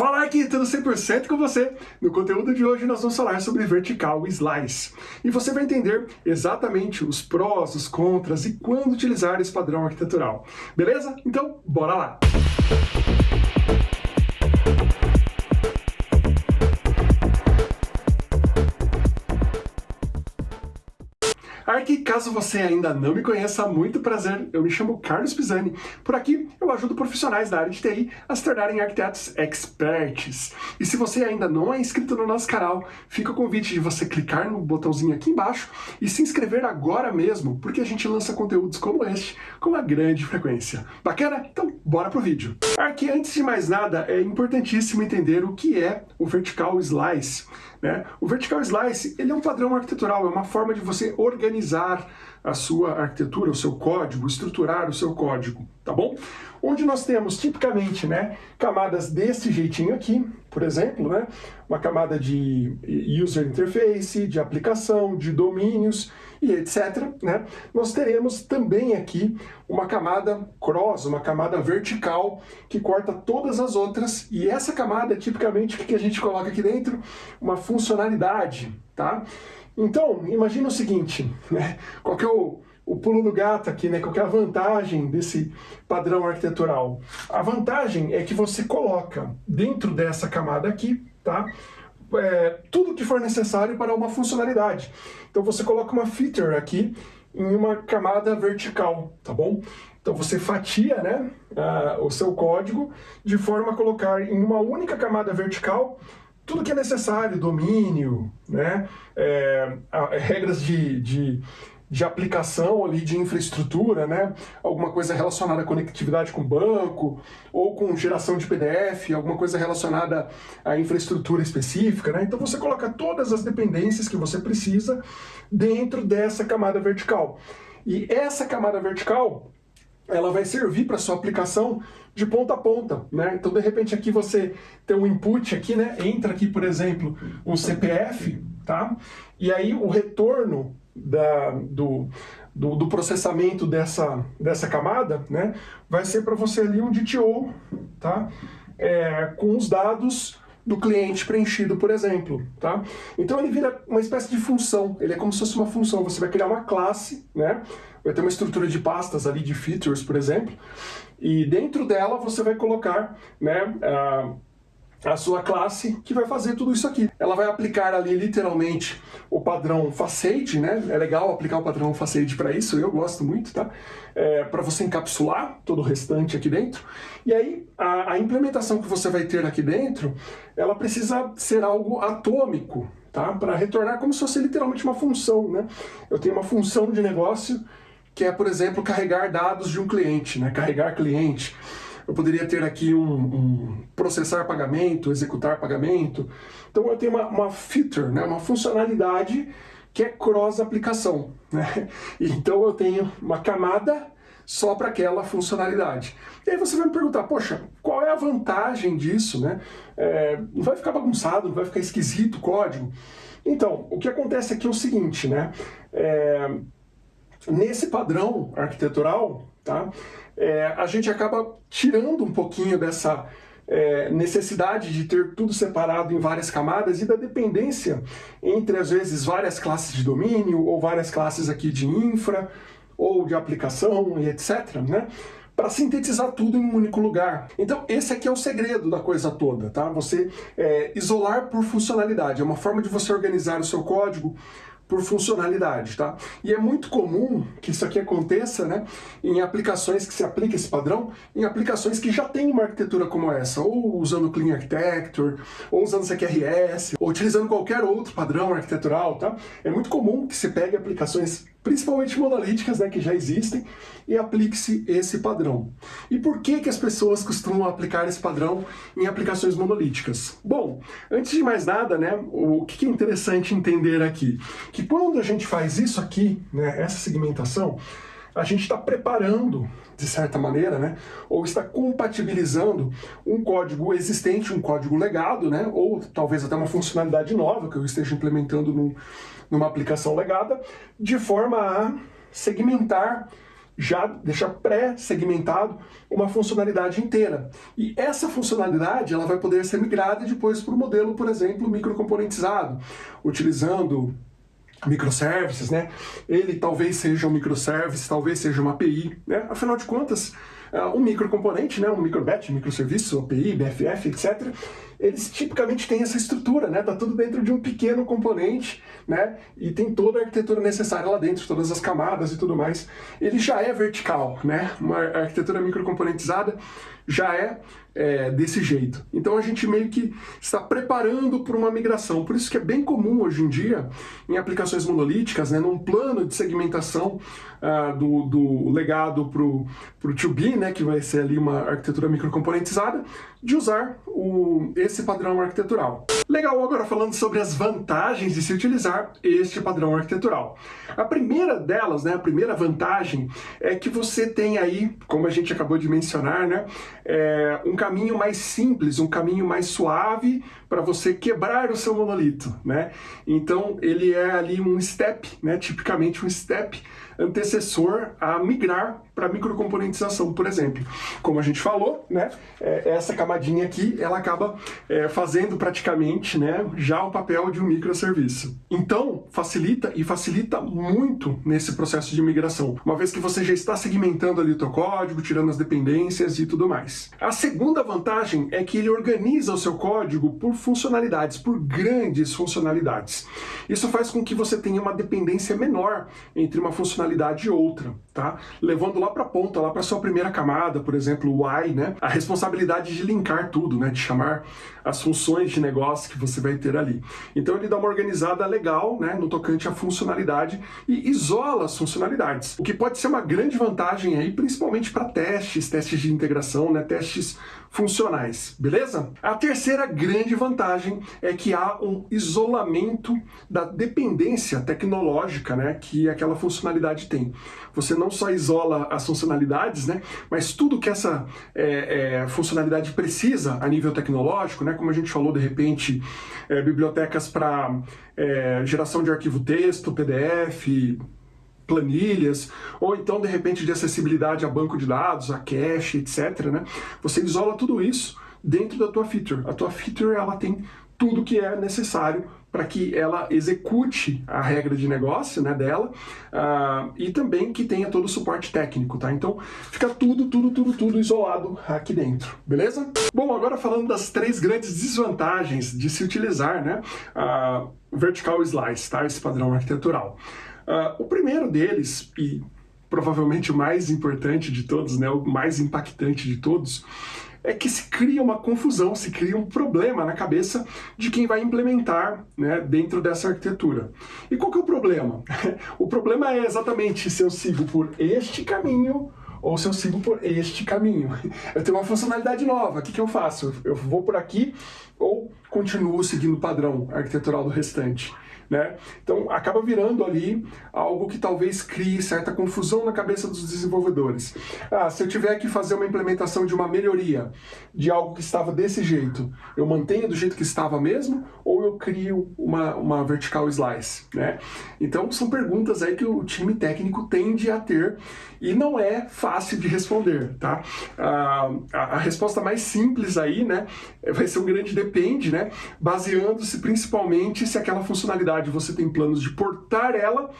Fala aqui, tudo 100% com você. No conteúdo de hoje nós vamos falar sobre Vertical Slice. E você vai entender exatamente os prós, os contras e quando utilizar esse padrão arquitetural. Beleza? Então, bora lá! Aqui, caso você ainda não me conheça, muito prazer, eu me chamo Carlos Pisani. Por aqui, eu ajudo profissionais da área de TI a se tornarem arquitetos experts. E se você ainda não é inscrito no nosso canal, fica o convite de você clicar no botãozinho aqui embaixo e se inscrever agora mesmo, porque a gente lança conteúdos como este com uma grande frequência. Bacana? Então, bora pro vídeo. Aqui, antes de mais nada, é importantíssimo entender o que é o Vertical Slice. Né? O Vertical Slice ele é um padrão arquitetural, é uma forma de você organizar a sua arquitetura, o seu código, estruturar o seu código, tá bom? Onde nós temos tipicamente né, camadas desse jeitinho aqui, por exemplo, né, uma camada de user interface, de aplicação, de domínios e etc. Né? Nós teremos também aqui uma camada cross, uma camada vertical, que corta todas as outras, e essa camada, tipicamente, o que a gente coloca aqui dentro? Uma funcionalidade, tá? Então, imagina o seguinte, né? qual que é o, o pulo do gato aqui, né? qual que é a vantagem desse padrão arquitetural? A vantagem é que você coloca dentro dessa camada aqui, tá? É, tudo que for necessário para uma funcionalidade. Então você coloca uma feature aqui em uma camada vertical, tá bom? Então você fatia né, uh, o seu código de forma a colocar em uma única camada vertical tudo que é necessário, domínio, né, é, regras de, de, de, aplicação ali, de infraestrutura, né, alguma coisa relacionada à conectividade com banco, ou com geração de PDF, alguma coisa relacionada à infraestrutura específica. Né? Então você coloca todas as dependências que você precisa dentro dessa camada vertical. E essa camada vertical ela vai servir para sua aplicação de ponta a ponta, né? Então, de repente, aqui você tem um input aqui, né? Entra aqui, por exemplo, um CPF, tá? E aí o retorno da, do, do, do, processamento dessa, dessa camada, né? Vai ser para você ali um DTO, tá? É, com os dados do cliente preenchido, por exemplo, tá? Então ele vira uma espécie de função, ele é como se fosse uma função, você vai criar uma classe, né? Vai ter uma estrutura de pastas ali, de features, por exemplo, e dentro dela você vai colocar, né, a, a sua classe que vai fazer tudo isso aqui. Ela vai aplicar ali literalmente o padrão facade, né? É legal aplicar o padrão facade para isso, eu gosto muito, tá? É, para você encapsular todo o restante aqui dentro. E aí a, a implementação que você vai ter aqui dentro, ela precisa ser algo atômico, tá? Para retornar como se fosse literalmente uma função, né? Eu tenho uma função de negócio que é, por exemplo, carregar dados de um cliente, né? Carregar cliente eu poderia ter aqui um, um, processar pagamento, executar pagamento. Então eu tenho uma, uma feature, né, uma funcionalidade que é cross-aplicação. Né? Então eu tenho uma camada só para aquela funcionalidade. E aí você vai me perguntar, poxa, qual é a vantagem disso? Né? É, não vai ficar bagunçado, não vai ficar esquisito o código? Então, o que acontece aqui é o seguinte, né? É, nesse padrão arquitetural, tá? É, a gente acaba tirando um pouquinho dessa é, necessidade de ter tudo separado em várias camadas e da dependência entre, às vezes, várias classes de domínio ou várias classes aqui de infra ou de aplicação e etc, né? para sintetizar tudo em um único lugar. Então esse aqui é o segredo da coisa toda, tá? Você é, isolar por funcionalidade, é uma forma de você organizar o seu código por funcionalidade, tá? E é muito comum que isso aqui aconteça, né, em aplicações que se aplica esse padrão, em aplicações que já têm uma arquitetura como essa, ou usando Clean Architecture, ou usando CQRS, ou utilizando qualquer outro padrão arquitetural, tá? É muito comum que se pegue aplicações principalmente monolíticas, né, que já existem, e aplique-se esse padrão. E por que, que as pessoas costumam aplicar esse padrão em aplicações monolíticas? Bom, antes de mais nada, né, o que é interessante entender aqui? Que quando a gente faz isso aqui, né, essa segmentação, a gente está preparando, de certa maneira, né, ou está compatibilizando um código existente, um código legado, né, ou talvez até uma funcionalidade nova que eu esteja implementando num, numa aplicação legada, de forma a segmentar já deixa pré-segmentado uma funcionalidade inteira. E essa funcionalidade ela vai poder ser migrada depois para o modelo, por exemplo, microcomponentizado, utilizando microservices, né? Ele talvez seja um microservice, talvez seja uma API, né? Afinal de contas, uh, um microcomponente, né? um microbatch, microserviço, API, BFF, etc., eles tipicamente têm essa estrutura, né? Tá tudo dentro de um pequeno componente, né? E tem toda a arquitetura necessária lá dentro, todas as camadas e tudo mais. Ele já é vertical, né? Uma arquitetura microcomponentizada já é, é, desse jeito. Então a gente meio que está preparando para uma migração. Por isso que é bem comum hoje em dia, em aplicações monolíticas, né, num plano de segmentação uh, do, do legado para o 2B, né, que vai ser ali uma arquitetura microcomponentizada, de usar o, esse padrão arquitetural. Legal, agora falando sobre as vantagens de se utilizar este padrão arquitetural. A primeira delas, né, a primeira vantagem, é que você tem aí, como a gente acabou de mencionar, né, é, um caminho mais simples, um caminho mais suave para você quebrar o seu monolito, né? Então ele é ali um step, né? Tipicamente um step antecessor a migrar para microcomponentização, por exemplo. Como a gente falou, né? É, essa camadinha aqui, ela acaba é, fazendo praticamente, né? Já o papel de um microserviço. Então facilita e facilita muito nesse processo de migração, uma vez que você já está segmentando ali o teu código, tirando as dependências e tudo mais. A segunda vantagem é que ele organiza o seu código por funcionalidades, por grandes funcionalidades. Isso faz com que você tenha uma dependência menor entre uma funcionalidade e outra, tá? Levando lá para a ponta, lá para sua primeira camada, por exemplo, o why, né? A responsabilidade de linkar tudo, né? De chamar as funções de negócio que você vai ter ali. Então ele dá uma organizada legal, né? No tocante à funcionalidade e isola as funcionalidades. O que pode ser uma grande vantagem aí, principalmente para testes, testes de integração, né? Testes funcionais, beleza? A terceira grande vantagem é que há um isolamento da dependência tecnológica né, que aquela funcionalidade tem. Você não só isola as funcionalidades, né, mas tudo que essa é, é, funcionalidade precisa a nível tecnológico, né, como a gente falou de repente, é, bibliotecas para é, geração de arquivo texto, PDF, planilhas, ou então de repente de acessibilidade a banco de dados, a cache, etc. Né? Você isola tudo isso dentro da tua feature. A tua feature ela tem tudo que é necessário para que ela execute a regra de negócio né, dela uh, e também que tenha todo o suporte técnico, tá? Então fica tudo, tudo, tudo, tudo isolado aqui dentro, beleza? Bom, agora falando das três grandes desvantagens de se utilizar né, uh, vertical slice, tá? Esse padrão arquitetural. Uh, o primeiro deles, e provavelmente o mais importante de todos, né, o mais impactante de todos, é que se cria uma confusão, se cria um problema na cabeça de quem vai implementar né, dentro dessa arquitetura. E qual que é o problema? o problema é exatamente se eu sigo por este caminho ou se eu sigo por este caminho. Eu tenho uma funcionalidade nova, o que, que eu faço? Eu vou por aqui ou continuo seguindo o padrão arquitetural do restante? Né? Então acaba virando ali algo que talvez crie certa confusão na cabeça dos desenvolvedores. Ah, se eu tiver que fazer uma implementação de uma melhoria de algo que estava desse jeito, eu mantenho do jeito que estava mesmo ou eu crio uma, uma vertical slice? Né? Então são perguntas aí que o time técnico tende a ter e não é fácil de responder. Tá? Ah, a, a resposta mais simples aí né, vai ser um grande depende, né, baseando-se principalmente se aquela funcionalidade você tem planos de portar ela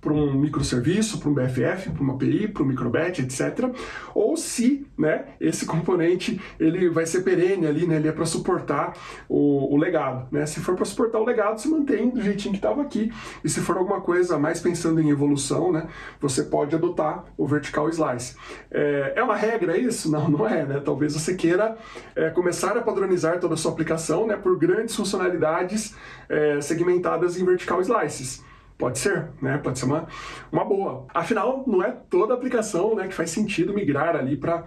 para um microserviço, para um BFF, para uma API, para um microbatch, etc. Ou se né, esse componente ele vai ser perene ali, né, ele é para suportar o, o, legado. Né? Se for para suportar o legado, se mantém do jeitinho que estava aqui. E se for alguma coisa mais pensando em evolução, né, você pode adotar o vertical slice. É, é uma regra isso? Não, não é. Né? Talvez você queira é, começar a padronizar toda a sua aplicação né, por grandes funcionalidades é, segmentadas em vertical slices. Pode ser, né? Pode ser uma, uma boa. Afinal, não é toda aplicação né, que faz sentido migrar ali para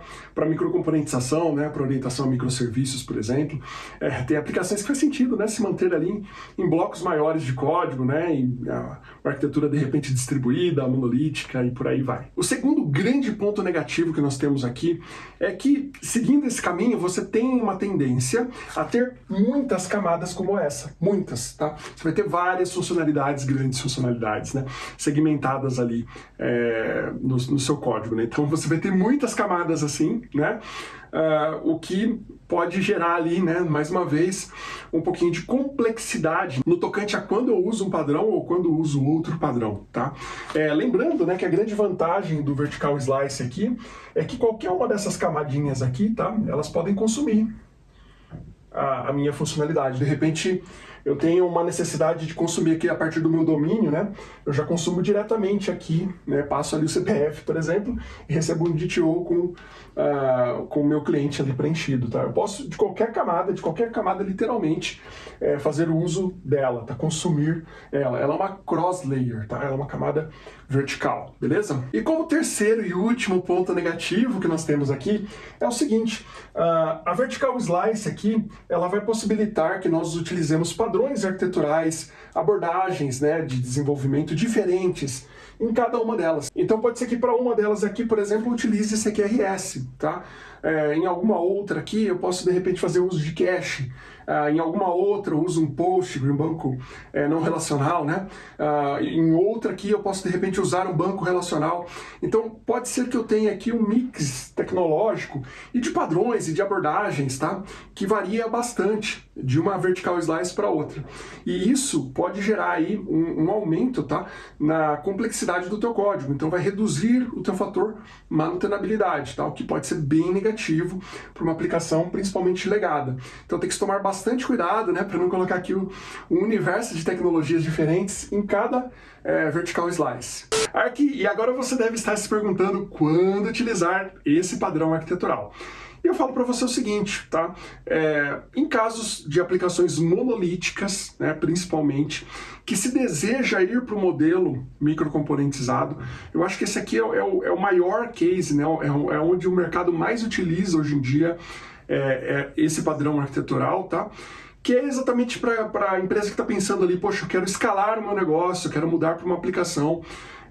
microcomponentização, né, para orientação a microserviços, por exemplo. É, tem aplicações que faz sentido né, se manter ali em, em blocos maiores de código, né, em a, uma arquitetura de repente distribuída, monolítica e por aí vai. O segundo grande ponto negativo que nós temos aqui é que, seguindo esse caminho, você tem uma tendência a ter muitas camadas como essa. Muitas, tá? Você vai ter várias funcionalidades, grandes funcionalidades funcionalidades, né? Segmentadas ali é, no, no, seu código, né? Então você vai ter muitas camadas assim, né? Uh, o que pode gerar ali, né, mais uma vez, um pouquinho de complexidade no tocante a quando eu uso um padrão ou quando eu uso outro padrão, tá? É, lembrando, né, que a grande vantagem do vertical slice aqui é que qualquer uma dessas camadinhas aqui, tá, elas podem consumir a, a minha funcionalidade. De repente, eu tenho uma necessidade de consumir aqui a partir do meu domínio, né? Eu já consumo diretamente aqui, né? Passo ali o CPF, por exemplo, e recebo um DTO com, uh, com o meu cliente ali preenchido, tá? Eu posso, de qualquer camada, de qualquer camada, literalmente, é, fazer uso dela, tá? Consumir ela. Ela é uma cross-layer, tá? Ela é uma camada vertical, beleza? E como terceiro e último ponto negativo que nós temos aqui, é o seguinte, uh, a vertical slice aqui, ela vai possibilitar que nós utilizemos padrões padrões arquiteturais, abordagens né, de desenvolvimento diferentes em cada uma delas. Então pode ser que para uma delas aqui, por exemplo, utilize CQRS, tá? É, em alguma outra aqui eu posso de repente fazer uso de cache, ah, em alguma outra eu uso um post, um banco é, não relacional, né? Ah, em outra aqui eu posso de repente usar um banco relacional. Então pode ser que eu tenha aqui um mix tecnológico e de padrões e de abordagens, tá? Que varia bastante de uma vertical slice para outra. E isso pode gerar aí um, um aumento, tá? Na complexidade do teu código. Então vai reduzir o teu fator manutenabilidade, tá? O que pode ser bem negativo para uma aplicação principalmente legada. Então tem que tomar bastante cuidado né, para não colocar aqui um, universo de tecnologias diferentes em cada é, vertical slice. Aqui, e agora você deve estar se perguntando quando utilizar esse padrão arquitetural. E eu falo para você o seguinte, tá? É, em casos de aplicações monolíticas, né, principalmente, que se deseja ir para o modelo microcomponentizado, eu acho que esse aqui é, é, o, é o, maior case, né? É, é, onde o mercado mais utiliza hoje em dia é, é esse padrão arquitetural, tá? que é exatamente para a empresa que está pensando ali, poxa, eu quero escalar o meu negócio, eu quero mudar para uma aplicação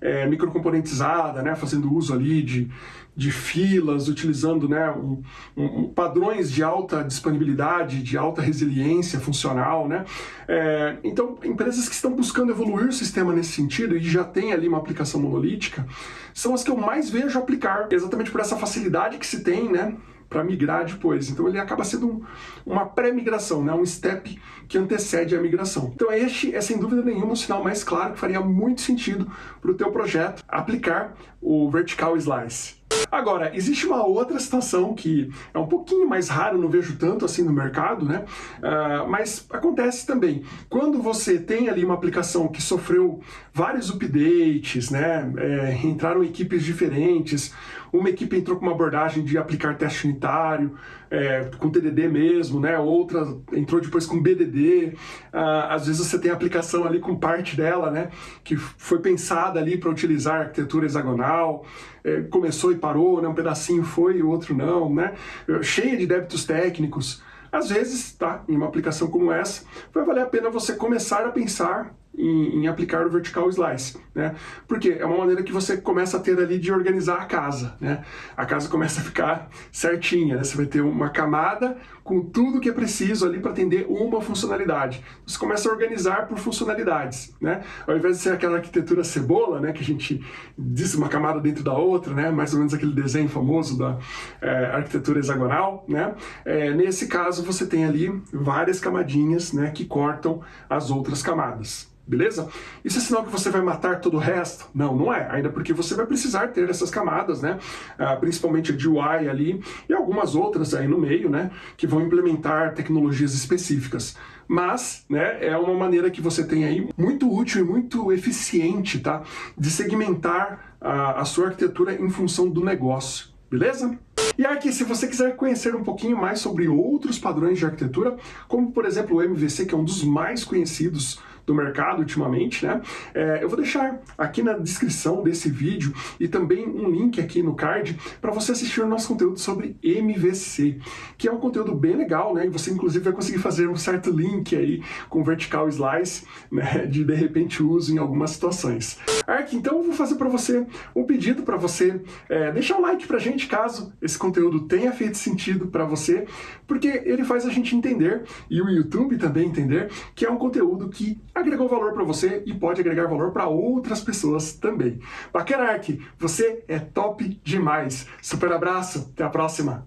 é, microcomponentizada, né, fazendo uso ali de, de filas, utilizando né, um, um, padrões de alta disponibilidade, de alta resiliência funcional. Né? É, então, empresas que estão buscando evoluir o sistema nesse sentido e já tem ali uma aplicação monolítica, são as que eu mais vejo aplicar, exatamente por essa facilidade que se tem, né? Para migrar depois. Então ele acaba sendo um, uma pré-migração, né? um step que antecede a migração. Então este é sem dúvida nenhuma o sinal mais claro que faria muito sentido para o teu projeto aplicar o Vertical Slice. Agora, existe uma outra situação que é um pouquinho mais raro, não vejo tanto assim no mercado, né? Uh, mas acontece também. Quando você tem ali uma aplicação que sofreu vários updates, né? É, entraram equipes diferentes, uma equipe entrou com uma abordagem de aplicar teste unitário, é, com TDD mesmo, né? Outra entrou depois com BDD. Uh, às vezes você tem aplicação ali com parte dela, né? Que foi pensada ali para utilizar arquitetura hexagonal, é, começou e parou, né? Um pedacinho foi e o outro não, né? Cheia de débitos técnicos. Às vezes, tá, em uma aplicação como essa, vai valer a pena você começar a pensar em, em, aplicar o vertical slice, né? Porque é uma maneira que você começa a ter ali de organizar a casa, né? A casa começa a ficar certinha, né? Você vai ter uma camada com tudo que é preciso ali para atender uma funcionalidade. Você começa a organizar por funcionalidades, né? Ao invés de ser aquela arquitetura cebola, né? Que a gente diz uma camada dentro da outra, né? Mais ou menos aquele desenho famoso da é, arquitetura hexagonal, né? É, nesse caso você tem ali várias camadinhas, né? Que cortam as outras camadas. Beleza? Isso é sinal que você vai matar todo o resto? Não, não é. Ainda porque você vai precisar ter essas camadas, né? Ah, principalmente de UI ali e algumas outras aí no meio, né? Que vão implementar tecnologias específicas. Mas, né, é uma maneira que você tem aí muito útil e muito eficiente, tá? De segmentar a, a sua arquitetura em função do negócio. Beleza? E aqui, se você quiser conhecer um pouquinho mais sobre outros padrões de arquitetura, como por exemplo o MVC, que é um dos mais conhecidos do mercado ultimamente, né? É, eu vou deixar aqui na descrição desse vídeo e também um link aqui no card para você assistir o nosso conteúdo sobre MVC, que é um conteúdo bem legal, né? E você inclusive vai conseguir fazer um certo link aí com vertical slice, né? De de repente uso em algumas situações. Ark, então eu vou fazer para você um pedido para você é, deixar um like pra gente caso esse conteúdo tenha feito sentido para você, porque ele faz a gente entender e o YouTube também entender que é um conteúdo que agregou valor para você e pode agregar valor para outras pessoas também. Bacana, você é top demais. Super abraço, até a próxima.